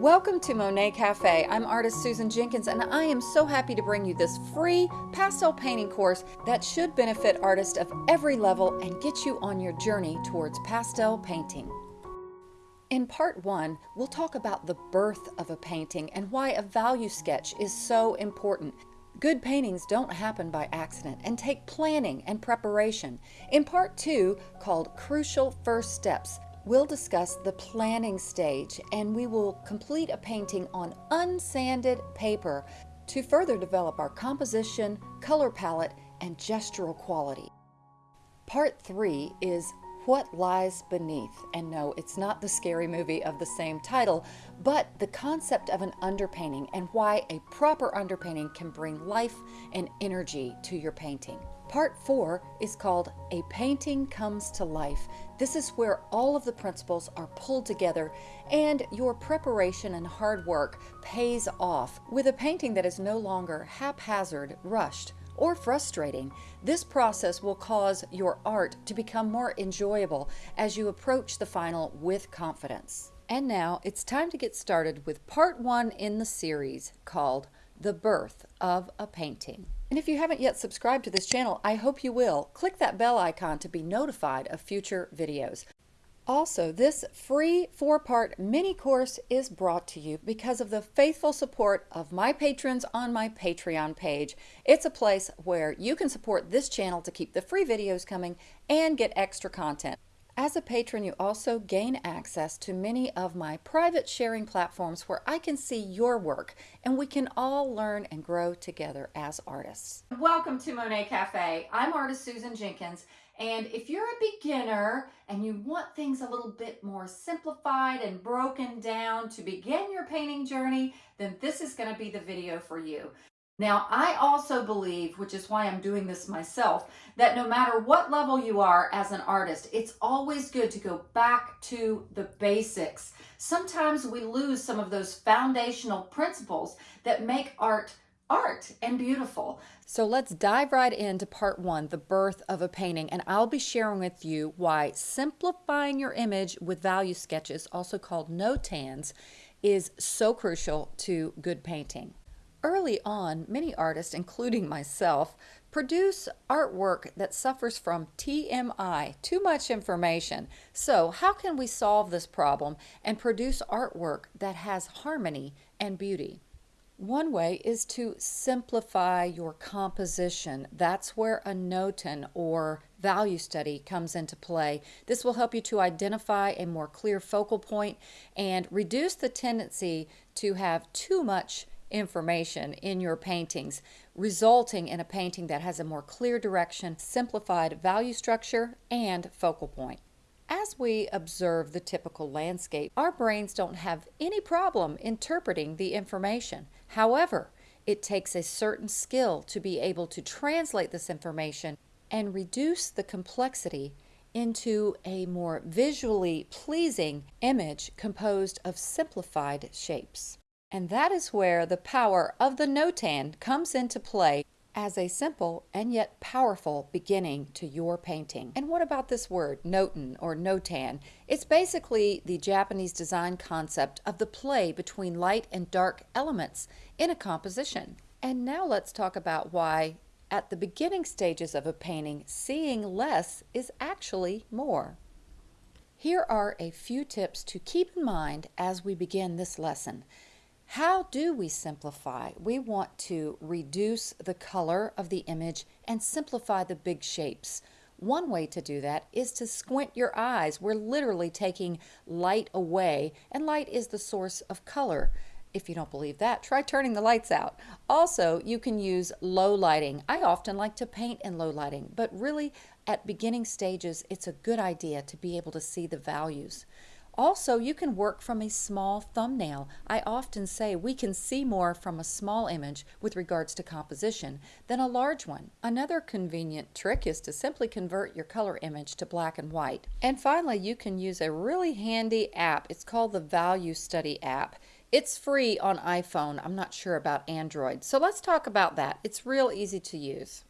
Welcome to Monet Cafe. I'm artist Susan Jenkins and I am so happy to bring you this free pastel painting course that should benefit artists of every level and get you on your journey towards pastel painting. In part one, we'll talk about the birth of a painting and why a value sketch is so important. Good paintings don't happen by accident and take planning and preparation. In part two, called Crucial First Steps, We'll discuss the planning stage and we will complete a painting on unsanded paper to further develop our composition, color palette, and gestural quality. Part 3 is What Lies Beneath. And no, it's not the scary movie of the same title, but the concept of an underpainting and why a proper underpainting can bring life and energy to your painting. Part four is called A Painting Comes to Life. This is where all of the principles are pulled together and your preparation and hard work pays off with a painting that is no longer haphazard, rushed, or frustrating. This process will cause your art to become more enjoyable as you approach the final with confidence. And now it's time to get started with part one in the series called The Birth of a Painting. And if you haven't yet subscribed to this channel, I hope you will. Click that bell icon to be notified of future videos. Also, this free four-part mini course is brought to you because of the faithful support of my patrons on my Patreon page. It's a place where you can support this channel to keep the free videos coming and get extra content. As a patron, you also gain access to many of my private sharing platforms where I can see your work and we can all learn and grow together as artists. Welcome to Monet Cafe. I'm artist Susan Jenkins. And if you're a beginner and you want things a little bit more simplified and broken down to begin your painting journey, then this is going to be the video for you. Now, I also believe, which is why I'm doing this myself, that no matter what level you are as an artist, it's always good to go back to the basics. Sometimes we lose some of those foundational principles that make art art and beautiful. So let's dive right into part one, the birth of a painting. And I'll be sharing with you why simplifying your image with value sketches, also called notans, is so crucial to good painting. Early on, many artists, including myself, produce artwork that suffers from TMI, too much information. So how can we solve this problem and produce artwork that has harmony and beauty? One way is to simplify your composition. That's where a notan or value study comes into play. This will help you to identify a more clear focal point and reduce the tendency to have too much information in your paintings, resulting in a painting that has a more clear direction, simplified value structure, and focal point. As we observe the typical landscape, our brains don't have any problem interpreting the information. However, it takes a certain skill to be able to translate this information and reduce the complexity into a more visually pleasing image composed of simplified shapes. And that is where the power of the notan comes into play as a simple and yet powerful beginning to your painting. And what about this word, notan or notan? It's basically the Japanese design concept of the play between light and dark elements in a composition. And now let's talk about why at the beginning stages of a painting, seeing less is actually more. Here are a few tips to keep in mind as we begin this lesson. How do we simplify? We want to reduce the color of the image and simplify the big shapes. One way to do that is to squint your eyes. We're literally taking light away, and light is the source of color. If you don't believe that, try turning the lights out. Also, you can use low lighting. I often like to paint in low lighting, but really at beginning stages, it's a good idea to be able to see the values. Also, you can work from a small thumbnail. I often say we can see more from a small image with regards to composition than a large one. Another convenient trick is to simply convert your color image to black and white. And finally, you can use a really handy app. It's called the Value Study app. It's free on iPhone. I'm not sure about Android. So let's talk about that. It's real easy to use.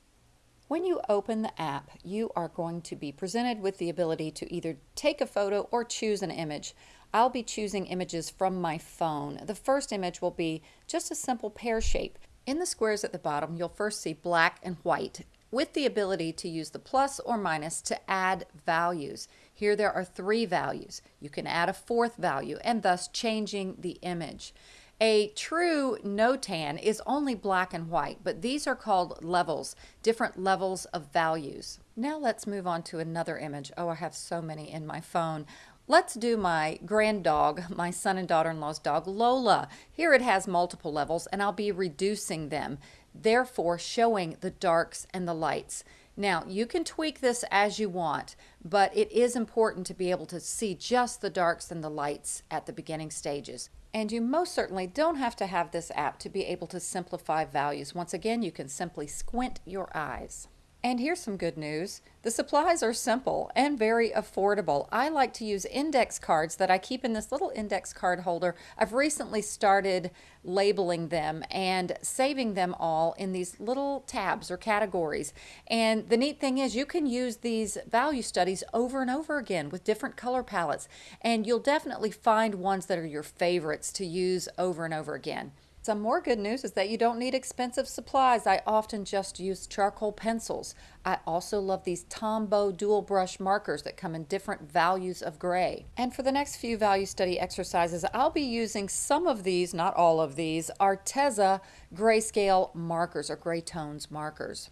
When you open the app, you are going to be presented with the ability to either take a photo or choose an image. I'll be choosing images from my phone. The first image will be just a simple pear shape. In the squares at the bottom, you'll first see black and white with the ability to use the plus or minus to add values. Here there are three values. You can add a fourth value and thus changing the image. A true notan is only black and white, but these are called levels, different levels of values. Now let's move on to another image. Oh, I have so many in my phone. Let's do my grand dog, my son and daughter-in-law's dog, Lola. Here it has multiple levels and I'll be reducing them, therefore showing the darks and the lights. Now, you can tweak this as you want, but it is important to be able to see just the darks and the lights at the beginning stages. And you most certainly don't have to have this app to be able to simplify values. Once again, you can simply squint your eyes. And here's some good news. The supplies are simple and very affordable. I like to use index cards that I keep in this little index card holder. I've recently started labeling them and saving them all in these little tabs or categories. And the neat thing is you can use these value studies over and over again with different color palettes. And you'll definitely find ones that are your favorites to use over and over again. Some more good news is that you don't need expensive supplies. I often just use charcoal pencils. I also love these Tombow dual brush markers that come in different values of gray. And for the next few value study exercises, I'll be using some of these, not all of these, Arteza grayscale markers or gray tones markers.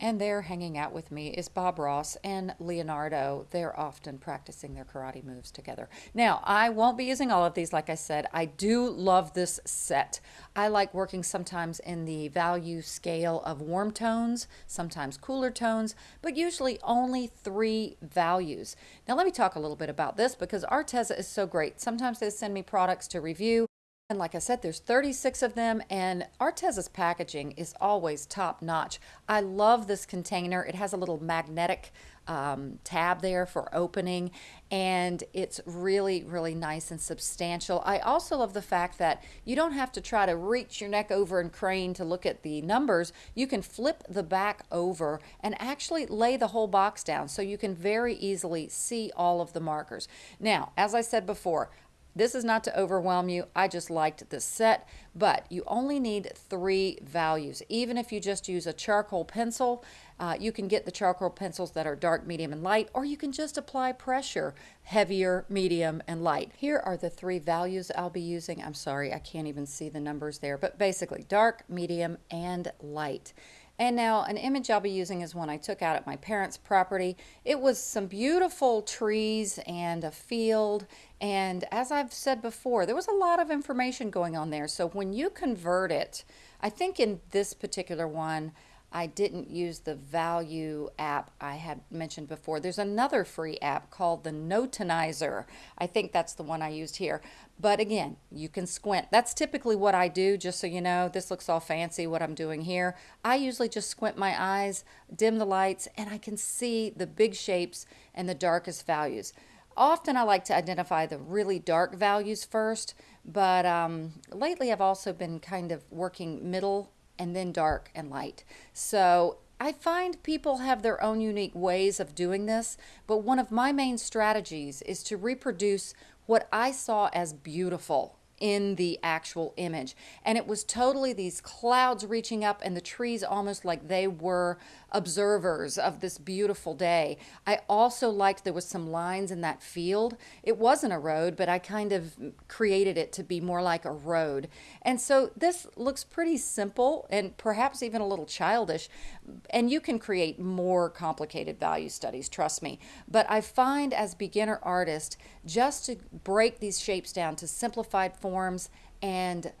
And there hanging out with me is Bob Ross and Leonardo. They're often practicing their karate moves together. Now, I won't be using all of these, like I said. I do love this set. I like working sometimes in the value scale of warm tones, sometimes cooler tones, but usually only three values. Now, let me talk a little bit about this because Arteza is so great. Sometimes they send me products to review. And like I said, there's 36 of them and Arteza's packaging is always top notch. I love this container. It has a little magnetic um, tab there for opening and it's really, really nice and substantial. I also love the fact that you don't have to try to reach your neck over and crane to look at the numbers. You can flip the back over and actually lay the whole box down so you can very easily see all of the markers. Now, as I said before, this is not to overwhelm you. I just liked this set, but you only need three values. Even if you just use a charcoal pencil, uh, you can get the charcoal pencils that are dark, medium, and light, or you can just apply pressure, heavier, medium, and light. Here are the three values I'll be using. I'm sorry, I can't even see the numbers there, but basically dark, medium, and light. And now an image I'll be using is one I took out at my parents' property. It was some beautiful trees and a field. And as I've said before, there was a lot of information going on there. So when you convert it, I think in this particular one, I didn't use the value app I had mentioned before. There's another free app called the Notanizer. I think that's the one I used here. But again, you can squint. That's typically what I do, just so you know. This looks all fancy, what I'm doing here. I usually just squint my eyes, dim the lights, and I can see the big shapes and the darkest values. Often I like to identify the really dark values first, but um, lately I've also been kind of working middle and then dark and light. So I find people have their own unique ways of doing this, but one of my main strategies is to reproduce what I saw as beautiful in the actual image. And it was totally these clouds reaching up and the trees almost like they were observers of this beautiful day. I also liked there was some lines in that field. It wasn't a road, but I kind of created it to be more like a road. And so this looks pretty simple and perhaps even a little childish. And you can create more complicated value studies, trust me. But I find as beginner artist, just to break these shapes down to simplified forms and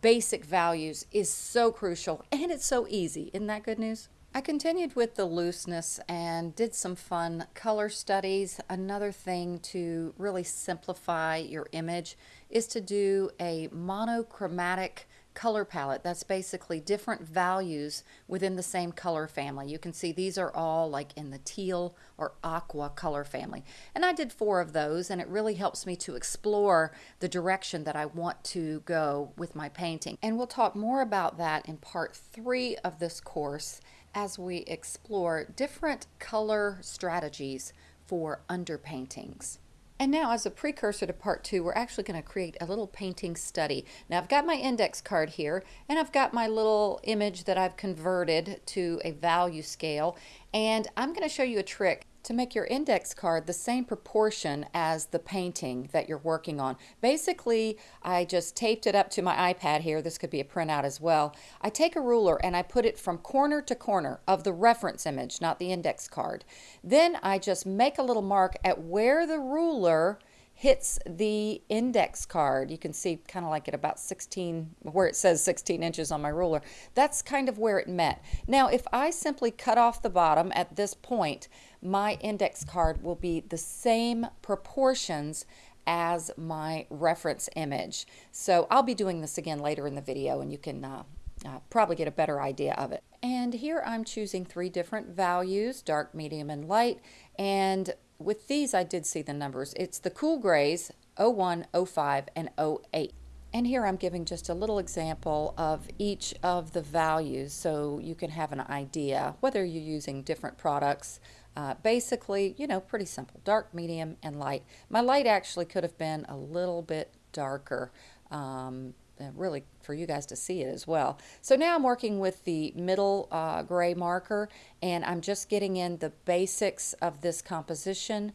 basic values is so crucial and it's so easy. Isn't that good news? I continued with the looseness and did some fun color studies. Another thing to really simplify your image is to do a monochromatic color palette. That's basically different values within the same color family. You can see these are all like in the teal or aqua color family. And I did four of those and it really helps me to explore the direction that I want to go with my painting. And we'll talk more about that in part three of this course as we explore different color strategies for underpaintings. And now as a precursor to part two, we're actually going to create a little painting study. Now I've got my index card here and I've got my little image that I've converted to a value scale and I'm going to show you a trick to make your index card the same proportion as the painting that you're working on. Basically, I just taped it up to my iPad here. This could be a printout as well. I take a ruler and I put it from corner to corner of the reference image, not the index card. Then I just make a little mark at where the ruler hits the index card. You can see kind of like at about 16, where it says 16 inches on my ruler. That's kind of where it met. Now, if I simply cut off the bottom at this point, my index card will be the same proportions as my reference image. So I'll be doing this again later in the video and you can uh, uh, probably get a better idea of it. And here I'm choosing three different values, dark, medium, and light. And with these, I did see the numbers. It's the cool grays, 01, 05, and 08. And here I'm giving just a little example of each of the values so you can have an idea whether you're using different products. Uh, basically, you know, pretty simple, dark, medium, and light. My light actually could have been a little bit darker. Um, really for you guys to see it as well. So now I'm working with the middle uh, gray marker and I'm just getting in the basics of this composition.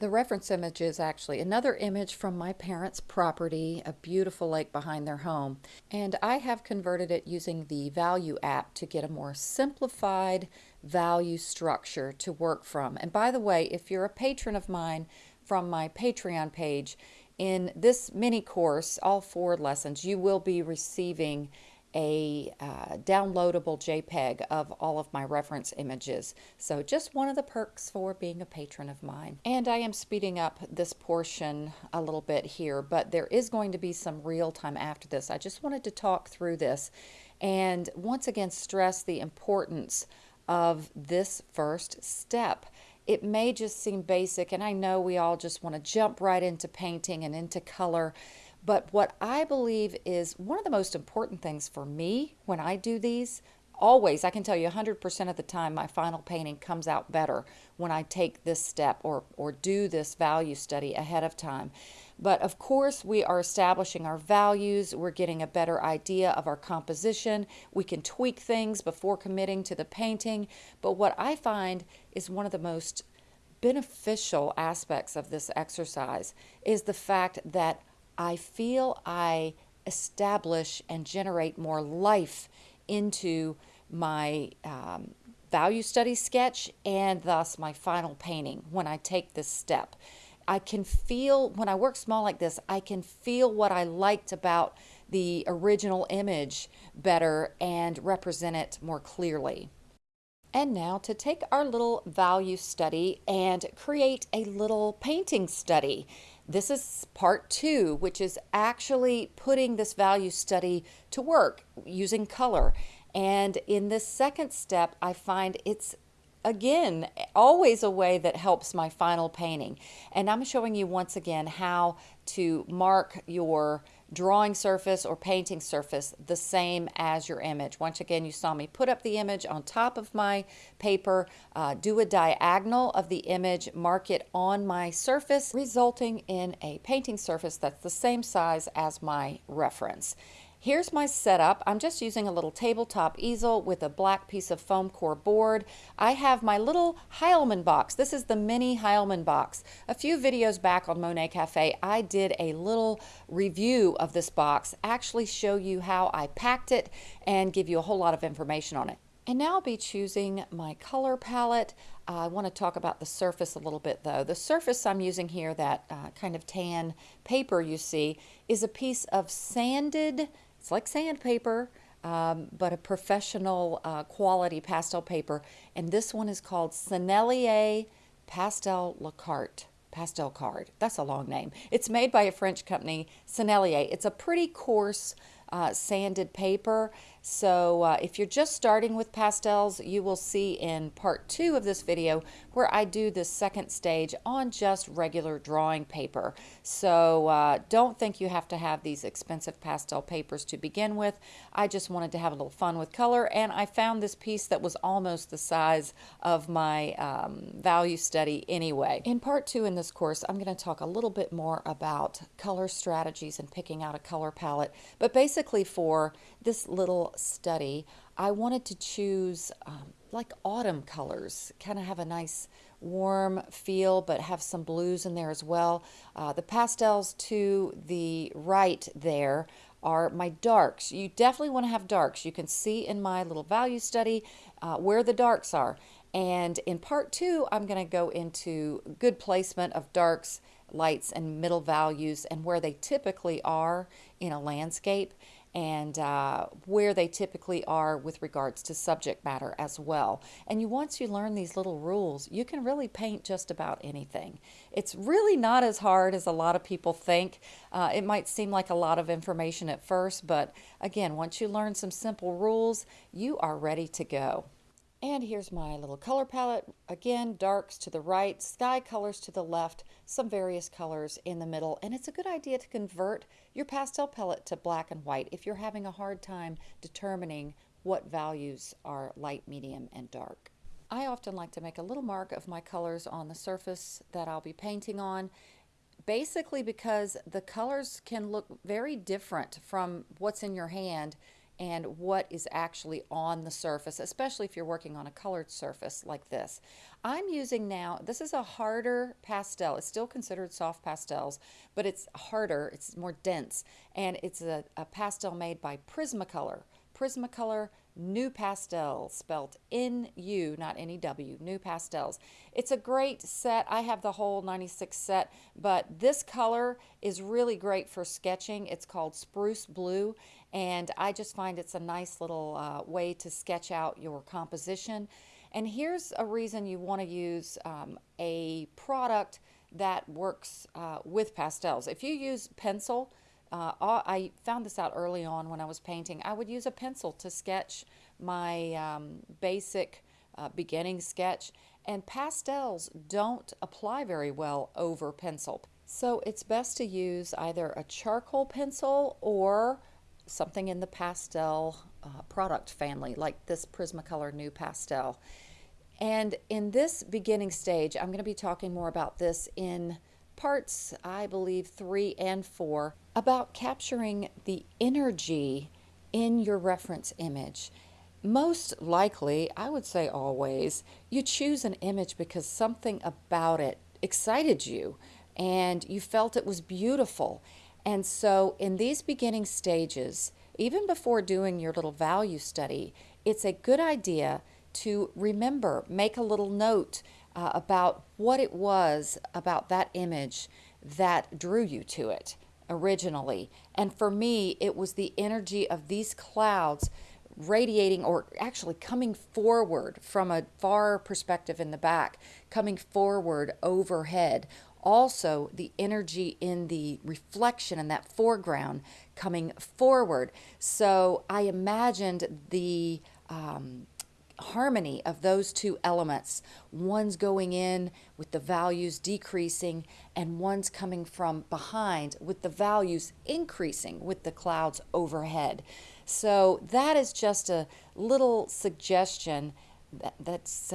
The reference image is actually another image from my parents' property, a beautiful lake behind their home. And I have converted it using the Value app to get a more simplified value structure to work from. And by the way, if you're a patron of mine from my Patreon page, in this mini course, all four lessons, you will be receiving a uh, downloadable JPEG of all of my reference images. So just one of the perks for being a patron of mine. And I am speeding up this portion a little bit here, but there is going to be some real time after this. I just wanted to talk through this and once again stress the importance of this first step it may just seem basic, and I know we all just want to jump right into painting and into color. But what I believe is one of the most important things for me when I do these always, I can tell you 100% of the time, my final painting comes out better when I take this step or, or do this value study ahead of time. But of course, we are establishing our values. We're getting a better idea of our composition. We can tweak things before committing to the painting. But what I find is one of the most beneficial aspects of this exercise is the fact that I feel I establish and generate more life into my um, value study sketch and thus my final painting when I take this step. I can feel, when I work small like this, I can feel what I liked about the original image better and represent it more clearly. And now to take our little value study and create a little painting study. This is part two, which is actually putting this value study to work using color. And in this second step, I find it's again, always a way that helps my final painting. And I'm showing you once again how to mark your drawing surface or painting surface the same as your image. Once again, you saw me put up the image on top of my paper, uh, do a diagonal of the image, mark it on my surface, resulting in a painting surface that's the same size as my reference. Here's my setup. I'm just using a little tabletop easel with a black piece of foam core board. I have my little Heilman box. This is the mini Heilman box. A few videos back on Monet Cafe, I did a little review of this box, actually show you how I packed it and give you a whole lot of information on it. And now I'll be choosing my color palette. Uh, I want to talk about the surface a little bit though. The surface I'm using here, that uh, kind of tan paper you see, is a piece of sanded it's like sandpaper, um, but a professional uh, quality pastel paper. And this one is called Sennelier Pastel La Carte. Pastel card. That's a long name. It's made by a French company, Sennelier. It's a pretty coarse uh, sanded paper. So uh, if you're just starting with pastels, you will see in part two of this video where I do the second stage on just regular drawing paper. So uh, don't think you have to have these expensive pastel papers to begin with. I just wanted to have a little fun with color and I found this piece that was almost the size of my um, value study anyway. In part two in this course, I'm going to talk a little bit more about color strategies and picking out a color palette. But basically for this little study, I wanted to choose um, like autumn colors, kind of have a nice warm feel, but have some blues in there as well. Uh, the pastels to the right there are my darks. You definitely want to have darks. You can see in my little value study uh, where the darks are. And in part two, I'm going to go into good placement of darks, lights, and middle values and where they typically are in a landscape and uh, where they typically are with regards to subject matter as well. And you once you learn these little rules, you can really paint just about anything. It's really not as hard as a lot of people think. Uh, it might seem like a lot of information at first, but again, once you learn some simple rules, you are ready to go. And here's my little color palette. Again, darks to the right, sky colors to the left, some various colors in the middle. And it's a good idea to convert your pastel palette to black and white if you're having a hard time determining what values are light, medium, and dark. I often like to make a little mark of my colors on the surface that I'll be painting on basically because the colors can look very different from what's in your hand and what is actually on the surface, especially if you're working on a colored surface like this. I'm using now, this is a harder pastel. It's still considered soft pastels, but it's harder, it's more dense, and it's a, a pastel made by Prismacolor. Prismacolor NuPastel, spelled N-U, not N-E-W, New Pastels. It's a great set. I have the whole 96 set, but this color is really great for sketching. It's called Spruce Blue, and I just find it's a nice little uh, way to sketch out your composition. And here's a reason you want to use um, a product that works uh, with pastels. If you use pencil, uh, I found this out early on when I was painting. I would use a pencil to sketch my um, basic uh, beginning sketch, and pastels don't apply very well over pencil. So it's best to use either a charcoal pencil or something in the pastel uh, product family, like this Prismacolor NuPastel. And in this beginning stage, I'm going to be talking more about this in parts, I believe, three and four, about capturing the energy in your reference image. Most likely, I would say always, you choose an image because something about it excited you and you felt it was beautiful. And so in these beginning stages, even before doing your little value study, it's a good idea to remember, make a little note uh, about what it was about that image that drew you to it originally. And for me, it was the energy of these clouds radiating or actually coming forward from a far perspective in the back, coming forward overhead. Also, the energy in the reflection in that foreground coming forward. So I imagined the um, harmony of those two elements. One's going in with the values decreasing, and one's coming from behind with the values increasing with the clouds overhead. So that is just a little suggestion that, that's,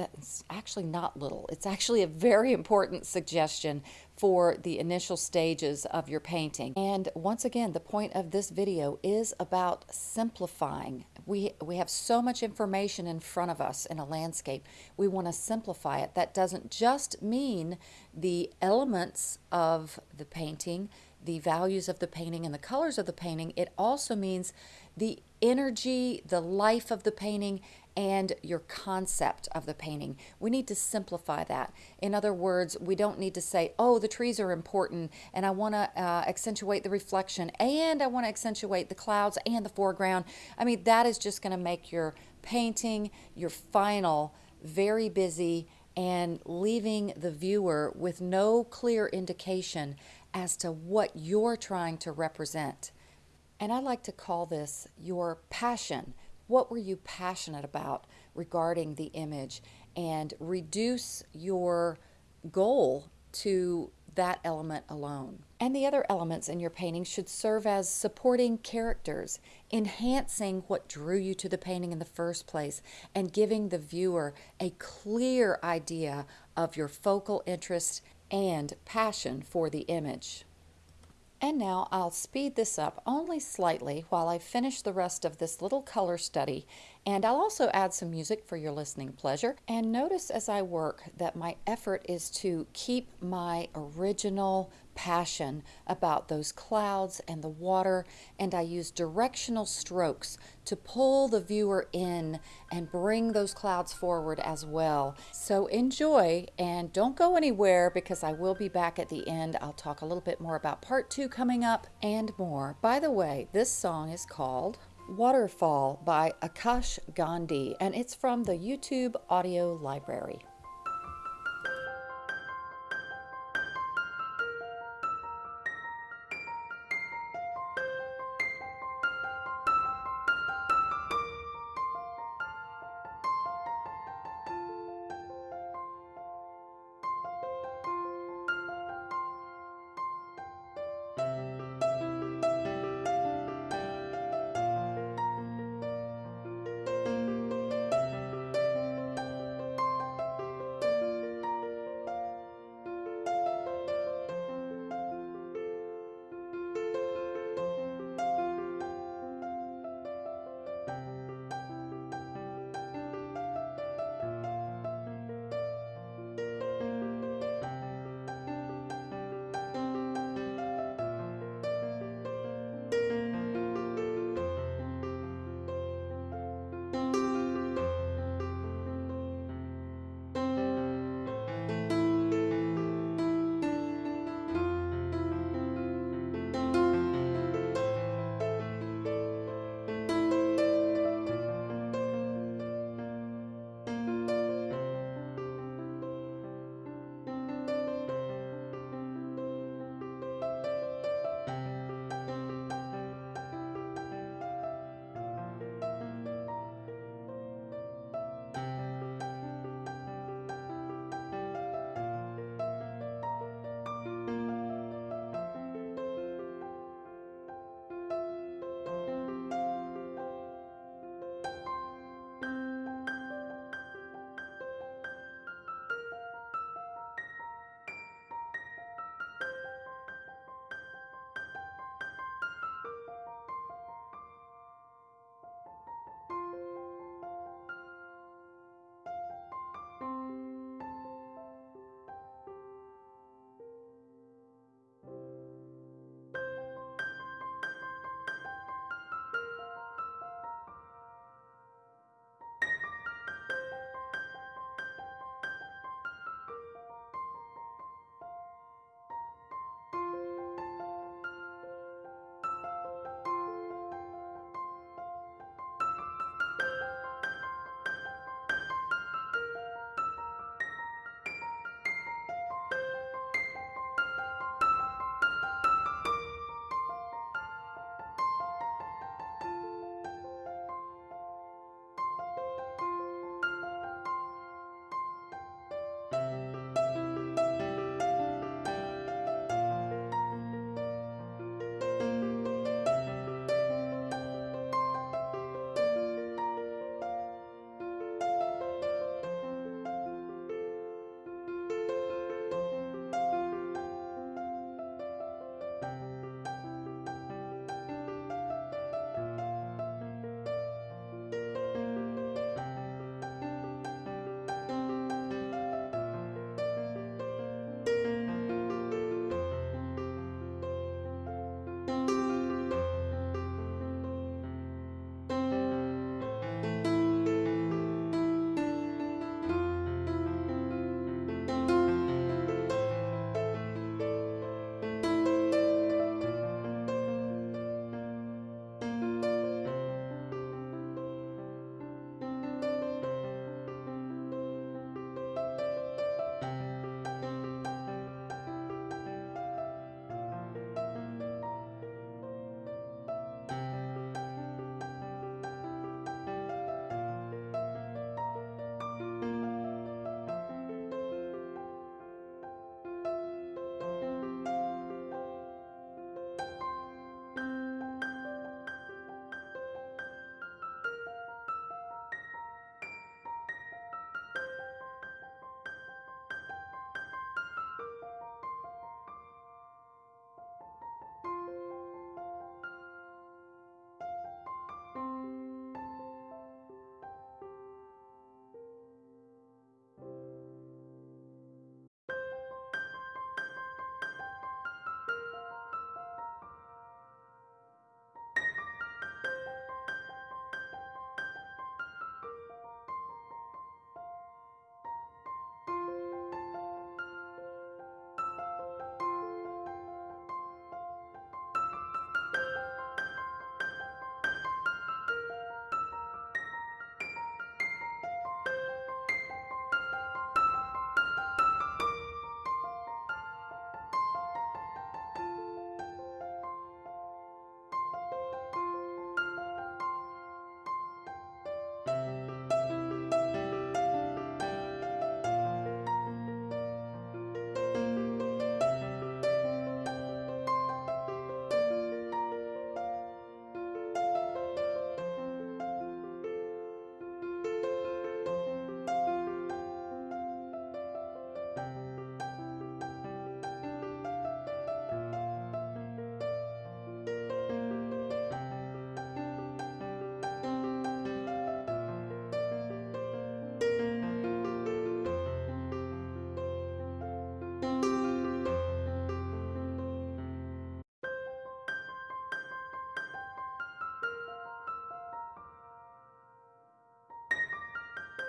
actually not little. It's actually a very important suggestion for the initial stages of your painting. And once again, the point of this video is about simplifying. We, we have so much information in front of us in a landscape. We want to simplify it. That doesn't just mean the elements of the painting, the values of the painting and the colors of the painting. It also means the energy, the life of the painting, and your concept of the painting. We need to simplify that. In other words, we don't need to say, oh, the trees are important and I want to uh, accentuate the reflection and I want to accentuate the clouds and the foreground. I mean, that is just going to make your painting, your final, very busy and leaving the viewer with no clear indication as to what you're trying to represent. And I like to call this your passion what were you passionate about regarding the image and reduce your goal to that element alone. And the other elements in your painting should serve as supporting characters, enhancing what drew you to the painting in the first place, and giving the viewer a clear idea of your focal interest and passion for the image. And now I'll speed this up only slightly while I finish the rest of this little color study and I'll also add some music for your listening pleasure. And notice as I work that my effort is to keep my original passion about those clouds and the water, and I use directional strokes to pull the viewer in and bring those clouds forward as well. So enjoy and don't go anywhere because I will be back at the end. I'll talk a little bit more about part two coming up and more. By the way, this song is called Waterfall by Akash Gandhi, and it's from the YouTube audio library.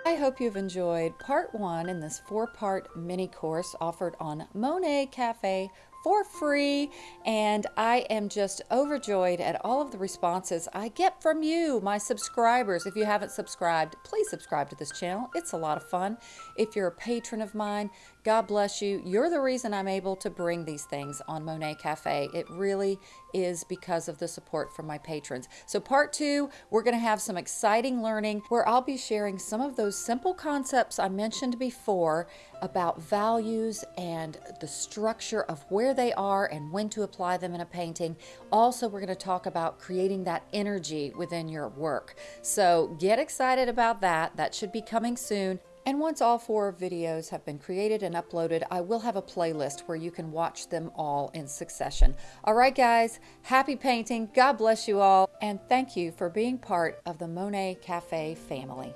I hope you've enjoyed part one in this four part mini course offered on Monet Cafe for free. And I am just overjoyed at all of the responses I get from you, my subscribers. If you haven't subscribed, please subscribe to this channel. It's a lot of fun. If you're a patron of mine, God bless you. You're the reason I'm able to bring these things on Monet Cafe. It really is because of the support from my patrons. So, part two, we're going to have some exciting learning where I'll be sharing some of those simple concepts I mentioned before about values and the structure of where they are and when to apply them in a painting. Also, we're going to talk about creating that energy within your work. So, get excited about that. That should be coming soon. And once all four videos have been created and uploaded, I will have a playlist where you can watch them all in succession. All right, guys, happy painting. God bless you all. And thank you for being part of the Monet Cafe family.